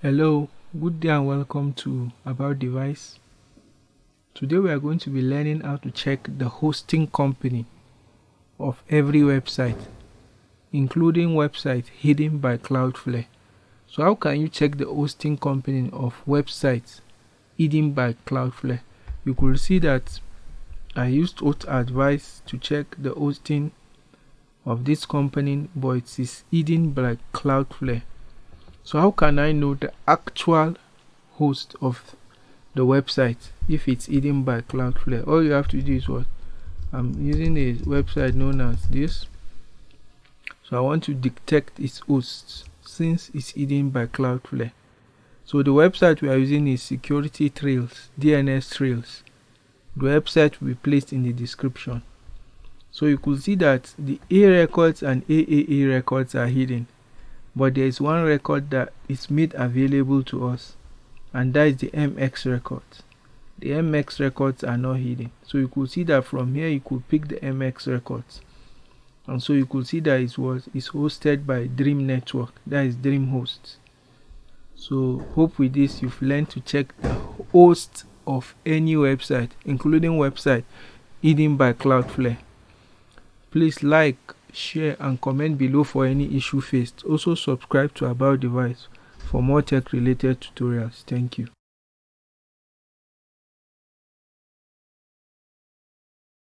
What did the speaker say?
Hello, good day and welcome to About Device. Today we are going to be learning how to check the hosting company of every website, including websites hidden by Cloudflare. So how can you check the hosting company of websites hidden by Cloudflare? You could see that I used Auth Advice to check the hosting of this company, but it is hidden by Cloudflare. So how can I know the actual host of the website if it's hidden by Cloudflare? All you have to do is what? I'm using a website known as this. So I want to detect its hosts since it's hidden by Cloudflare. So the website we are using is Security Trails, DNS Trails. The website will be placed in the description. So you could see that the A records and AAA records are hidden but there is one record that is made available to us and that is the mx records the mx records are not hidden. So you could see that from here you could pick the mx records. And so you could see that it was is hosted by dream network that is dream hosts so hope with this you've learned to check the host of any website including website hidden by cloudflare. Please like share and comment below for any issue faced. Also subscribe to About Device for more tech related tutorials. Thank you.